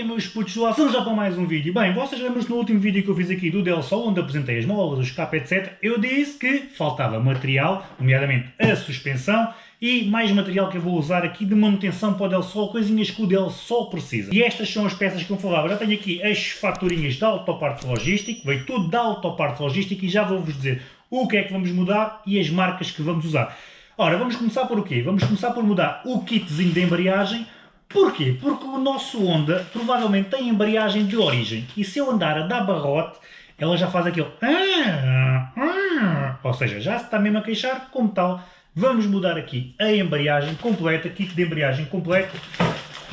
é meus putos do já para mais um vídeo. Bem, vocês lembram-se no último vídeo que eu fiz aqui do Del Sol, onde apresentei as molas, os escape, etc. Eu disse que faltava material, nomeadamente a suspensão, e mais material que eu vou usar aqui de manutenção para o Del Sol, coisinhas que o Del Sol precisa. E estas são as peças que eu falava. Já tenho aqui as faturinhas da Autoparte Logística, veio tudo da Autoparte Logística e já vou-vos dizer o que é que vamos mudar e as marcas que vamos usar. Ora, vamos começar por o quê? Vamos começar por mudar o kitzinho de embreagem. Porquê? Porque o nosso Honda provavelmente tem embreagem de origem. E se eu andar a dar barrote, ela já faz aquele... Ah, ah, ou seja, já se está mesmo a queixar, como tal, vamos mudar aqui a embreagem completa, kit de embreagem completo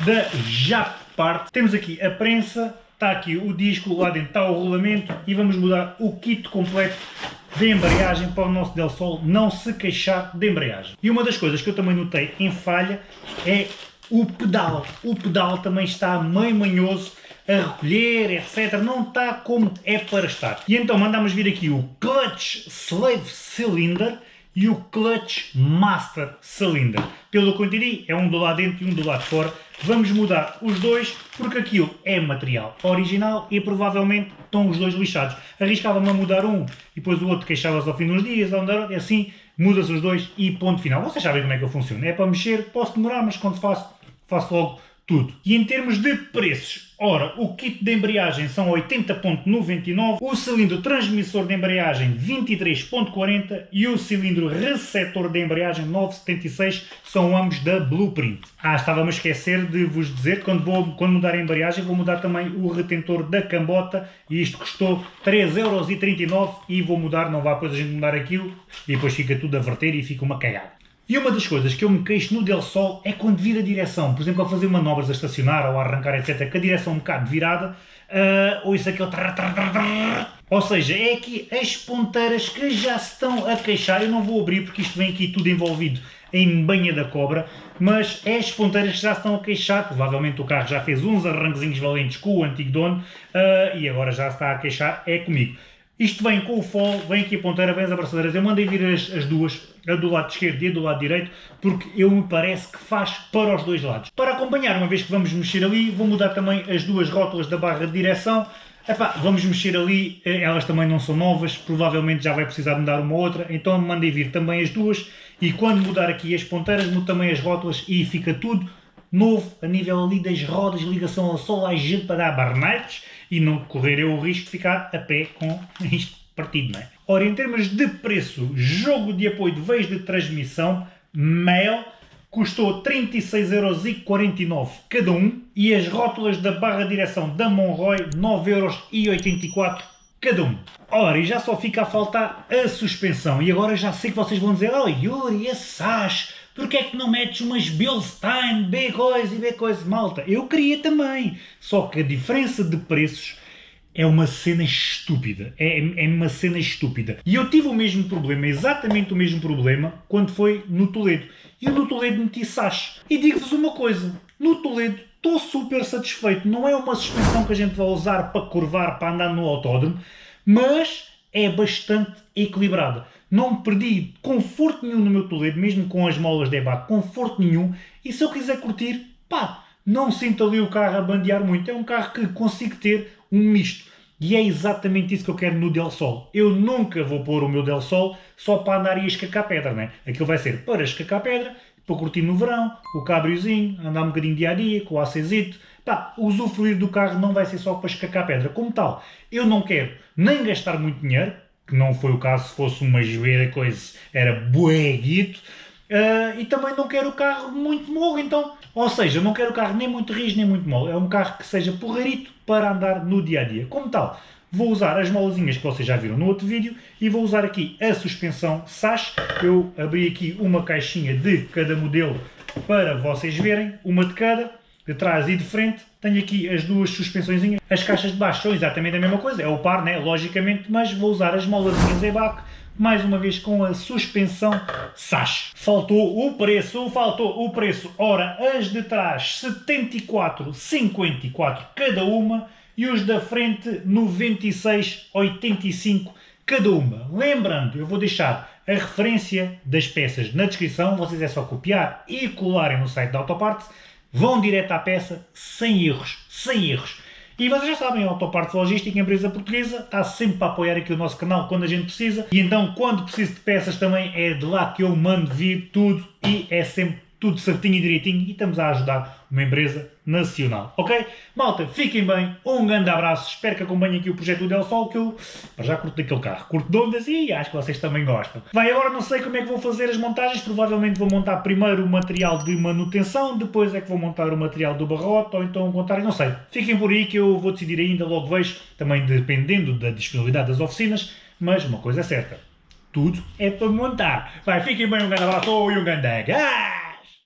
da Japart. Temos aqui a prensa, está aqui o disco, lá dentro está o rolamento e vamos mudar o kit completo de embreagem para o nosso Del Sol não se queixar de embreagem. E uma das coisas que eu também notei em falha é o pedal. O pedal também está meio manhoso a recolher, etc. Não está como é para estar. E então mandamos vir aqui o Clutch Slave Cylinder e o Clutch Master Cylinder. Pelo que eu entendi, é um do lado dentro e um do lado fora. Vamos mudar os dois porque aquilo é material original e provavelmente estão os dois lixados. Arriscava-me a mudar um e depois o outro queixava-se ao fim dos dias, e assim muda-se os dois e ponto final. Vocês sabem como é que eu funciono. É para mexer, posso demorar, mas quando faço, faço logo tudo. E em termos de preços, ora, o kit de embreagem são 80.99, o cilindro transmissor de embreagem 23.40 e o cilindro receptor de embreagem 976 são ambos da Blueprint. Ah, estava-me a esquecer de vos dizer que quando, vou, quando mudar a embreagem vou mudar também o retentor da cambota e isto custou 3,39€ e vou mudar, não vá depois a gente mudar aquilo e depois fica tudo a verter e fica uma cagada. E uma das coisas que eu me queixo no Del Sol é quando vira a direção. Por exemplo, ao fazer manobras a estacionar ou a arrancar, etc., que a direção é um bocado virada, uh, ou isso aquele... Ou seja, é aqui as ponteiras que já estão a queixar. Eu não vou abrir porque isto vem aqui tudo envolvido em banha da cobra, mas é as ponteiras que já estão a queixar. Provavelmente o carro já fez uns arranquezinhos valentes com o antigo dono uh, e agora já está a queixar, é comigo. Isto vem com o fol, vem aqui a ponteira, vem as abraçadeiras. Eu mandei vir as, as, duas, a do lado esquerdo e a do lado direito, porque eu me parece que faz para os dois lados. Para acompanhar, uma vez que vamos mexer ali, vou mudar também as duas rótulas da barra de direção. Epá, vamos mexer ali, eh, elas também não são novas, provavelmente já vai precisar mudar uma outra, então mandei vir também as duas e quando mudar aqui as ponteiras, mudo também as rótulas e fica tudo novo a nível ali das rodas, ligação ao sol, a gente para dar barnetes e não correr eu o risco de ficar a pé com isto partido, não é? Ora, em termos de preço, jogo de apoio de veios de transmissão, mail, custou 36,49€ cada um e as rótulas da barra de direção da Monroy 9,84€ cada um. Ora, e já só fica a faltar a suspensão. E agora já sei que vocês vão dizer, oh Yuri, esse SAS, porque é que não metes umas Bilstein, B coisa e B coisa? Malta, eu queria também. Só que a diferença de preços é uma cena estúpida. É, é uma cena estúpida. E eu tive o mesmo problema, exatamente o mesmo problema, quando foi no Toledo. E no Toledo meti Sash. E digo-vos uma coisa, no Toledo estou super satisfeito. Não é uma suspensão que a gente vai usar para curvar, para andar no autódromo, mas é bastante equilibrada. Não perdi conforto nenhum no meu Toledo, mesmo com as molas de EBAC, conforto nenhum. E se eu quiser curtir, pá, não sinto ali o carro a bandear muito. É um carro que consigo ter um misto. E é exatamente isso que eu quero no Del Sol. Eu nunca vou pôr o meu Del Sol só para andar e escacar pedra, né? Aquilo vai ser para escacar pedra, para curtir no verão, o cabriozinho, andar um bocadinho dia a dia, com o acesito. Pá, usufruir do carro não vai ser só para escacar pedra. Como tal, eu não quero nem gastar muito dinheiro, que não foi o caso se fosse uma joelha coisa, era bueguito, uh, e também não quero o carro muito mole, então, ou seja, não quero o carro nem muito rijo nem muito mole, é um carro que seja porreirito para andar no dia a dia. Como tal, vou usar as molazinhas que vocês já viram no outro vídeo e vou usar aqui a suspensão SAS. Eu abri aqui uma caixinha de cada modelo para vocês verem, uma de cada de trás e de frente, tenho aqui as duas suspensões. As caixas de baixo são exatamente a mesma coisa, é o par, né? logicamente, mas vou usar as molazinhas EBAC, mais uma vez com a suspensão SAS. Faltou o preço, faltou o preço. Ora, as de trás 74,54 cada uma e os da frente 96,85 cada uma. Lembrando, eu vou deixar a referência das peças na descrição, vocês é só copiar e colarem no site da Autoparts vão direto à peça, sem erros, sem erros. E vocês já sabem, a Autopartes Logística, empresa portuguesa, está sempre para apoiar aqui o nosso canal quando a gente precisa. E então, quando preciso de peças também, é de lá que eu mando vir tudo e é sempre tudo certinho e direitinho e estamos a ajudar uma empresa nacional, ok? Malta, fiquem bem, um grande abraço, espero que acompanhem aqui o projeto do Del Sol, que eu já curto daquele carro, curto de ondas e acho que vocês também gostam. Vai, agora não sei como é que vou fazer as montagens, provavelmente vou montar primeiro o material de manutenção, depois é que vou montar o material do barrote, ou então o contrário, não sei. Fiquem por aí que eu vou decidir ainda, logo vejo, também dependendo da disponibilidade das oficinas, mas uma coisa é certa, tudo é para montar. Vai, fiquem bem, um grande abraço e um grande... Ah!